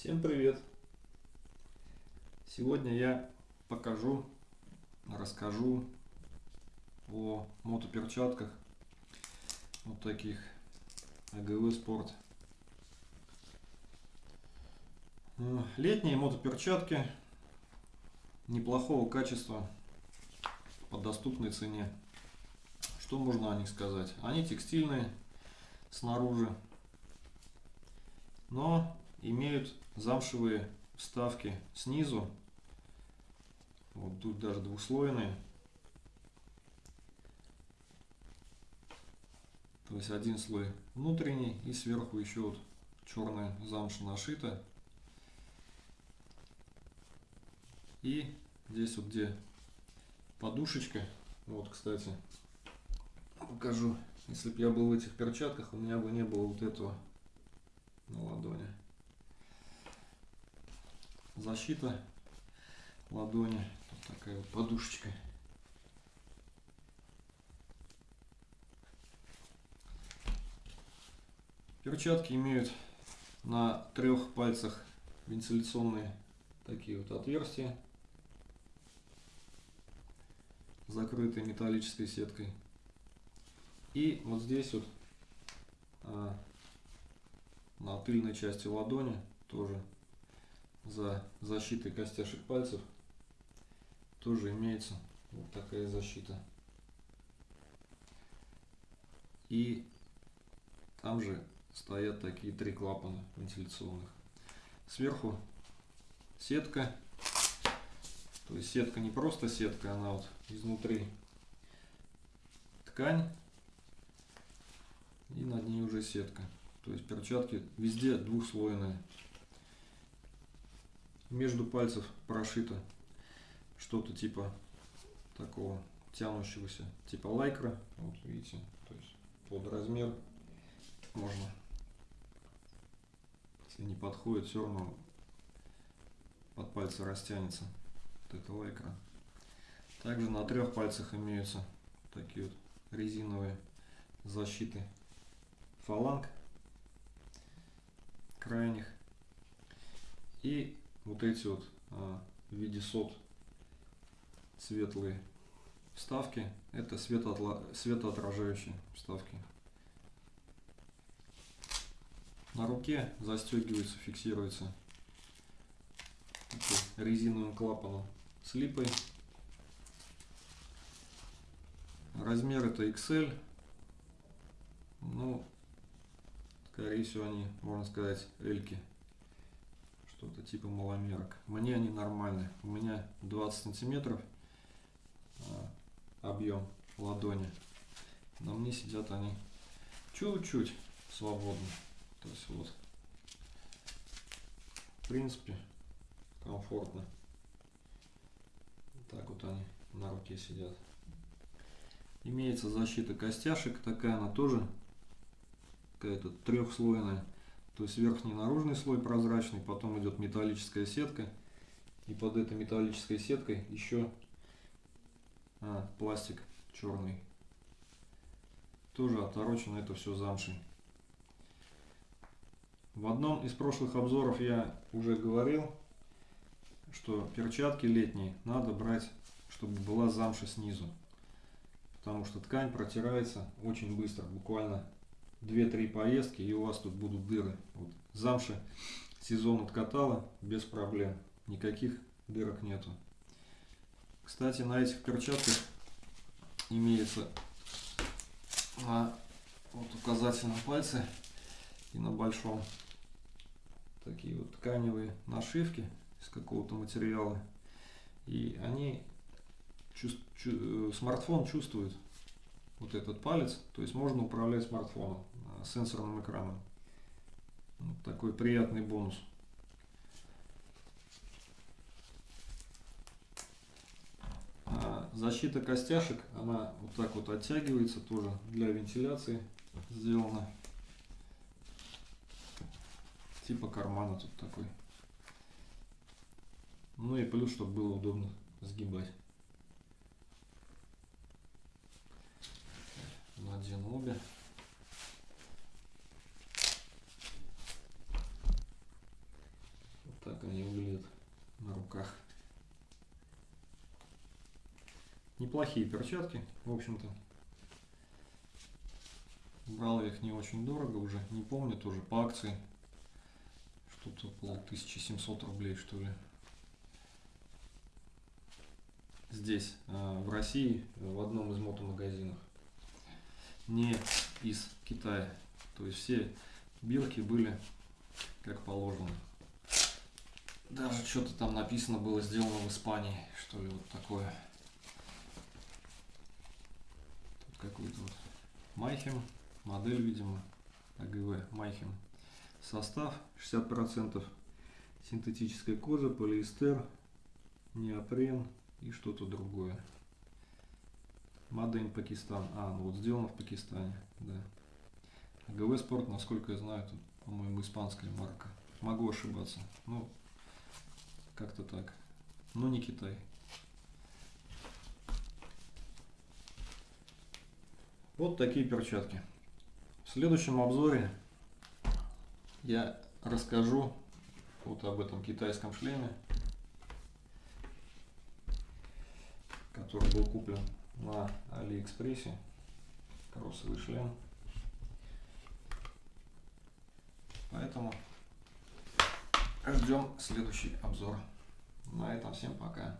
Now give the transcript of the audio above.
Всем привет! Сегодня я покажу, расскажу о мотоперчатках вот таких АГВ Спорт. Э, летние мотоперчатки неплохого качества по доступной цене. Что можно о них сказать? Они текстильные снаружи, но имеют замшевые вставки снизу. Вот тут даже двухслойные. То есть один слой внутренний и сверху еще вот черная замша нашита. И здесь вот где подушечка, вот кстати, покажу. Если бы я был в этих перчатках, у меня бы не было вот этого на ладони защита ладони. Вот такая вот подушечка. Перчатки имеют на трех пальцах вентиляционные такие вот отверстия, закрытые металлической сеткой. И вот здесь вот а, на тыльной части ладони тоже за защитой костяшек пальцев тоже имеется вот такая защита. И там же стоят такие три клапана вентиляционных. Сверху сетка. То есть сетка не просто сетка, она вот изнутри ткань. И над ней уже сетка. То есть перчатки везде двухслойные между пальцев прошито что-то типа такого тянущегося, типа лайкра. Вот видите, то есть под размер можно, если не подходит, все равно под пальцы растянется вот эта лайкра. Также на трех пальцах имеются такие вот резиновые защиты фаланг крайних и вот эти вот а, в виде сот светлые вставки это светоотражающие вставки. На руке застегивается фиксируется резиновым клапаном с липой. Размер это XL ну скорее всего они можно сказать эльки что-то типа маломерок. Мне они нормальные. У меня 20 сантиметров а, объем ладони. На мне сидят они чуть-чуть свободно. То есть вот. В принципе, комфортно. Так вот они на руке сидят. Имеется защита костяшек. Такая она тоже какая-то трехслойная. То есть верхний наружный слой прозрачный, потом идет металлическая сетка. И под этой металлической сеткой еще а, пластик черный. Тоже оторочено это все замшей. В одном из прошлых обзоров я уже говорил, что перчатки летние надо брать, чтобы была замша снизу. Потому что ткань протирается очень быстро, буквально 2-3 поездки и у вас тут будут дыры. Вот. Замши сезон откатала без проблем. Никаких дырок нету. Кстати, на этих перчатках имеется на вот указательном пальце и на большом такие вот тканевые нашивки из какого-то материала. И они чувств, чу, э, смартфон чувствует вот этот палец, то есть можно управлять смартфоном сенсорным экраном. Вот такой приятный бонус. А защита костяшек, она вот так вот оттягивается тоже для вентиляции сделана. Типа кармана тут такой. Ну и плюс, чтобы было удобно сгибать. обе. Вот так они выглядят на руках. Неплохие перчатки, в общем-то. Брал я их не очень дорого уже, не помню, тоже по акции. Что-то около 1700 рублей, что ли. Здесь, э, в России, э, в одном из мотомагазинов. Не из Китая. То есть все бирки были как положено. Даже что-то там написано было сделано в Испании, что ли, вот такое. Тут какой-то вот Майхем, модель, видимо, АГВ Майхем. Состав 60% синтетическая кожа, полиэстер, неопрен и что-то другое. Мадейн Пакистан. А, ну вот сделано в Пакистане, да. АГВ Спорт, насколько я знаю, тут, по-моему, испанская марка. Могу ошибаться. Ну, как-то так. Но не Китай. Вот такие перчатки. В следующем обзоре я расскажу вот об этом китайском шлеме, который был куплен на Алиэкспрессе. Кроссовый шлем. Поэтому ждем следующий обзор. На этом всем пока.